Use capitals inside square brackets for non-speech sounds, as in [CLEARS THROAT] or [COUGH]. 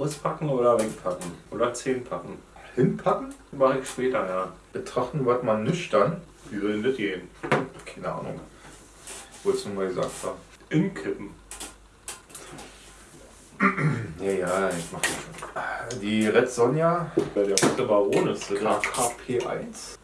Auspacken oder wegpacken? Oder 10 packen? Hinpacken? Mache ich später, ja. Betrachten wir mal nüchtern. Wie will denn das gehen? Keine Ahnung. Wolltest du mal gesagt haben. Inkippen. [CLEARS THROAT] Ja, ja, ich mach das schon. Die Red Sonja Ja, der rote Baron ist das. KKP1.